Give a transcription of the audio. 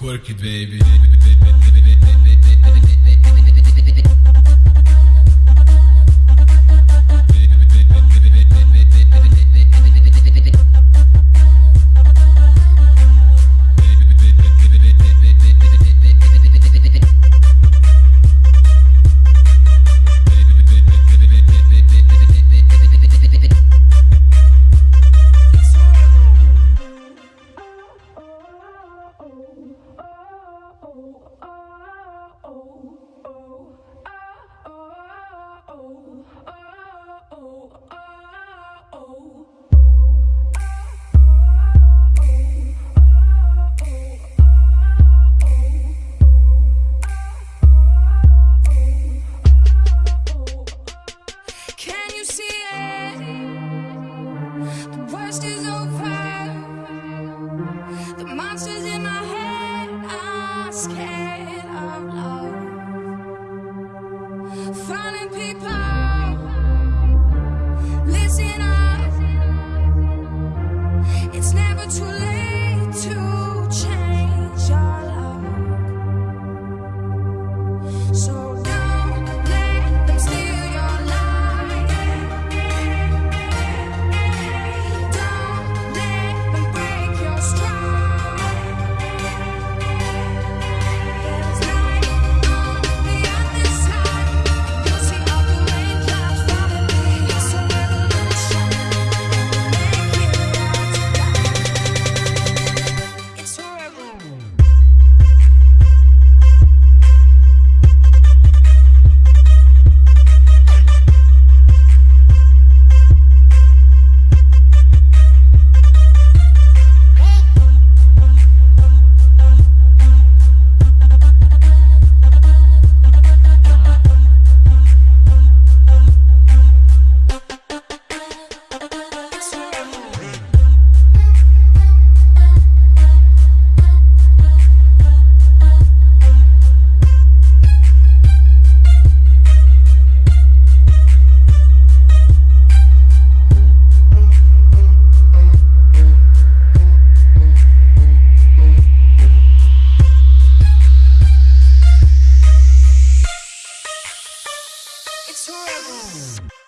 Twerk it baby. Scared of love. Revolution.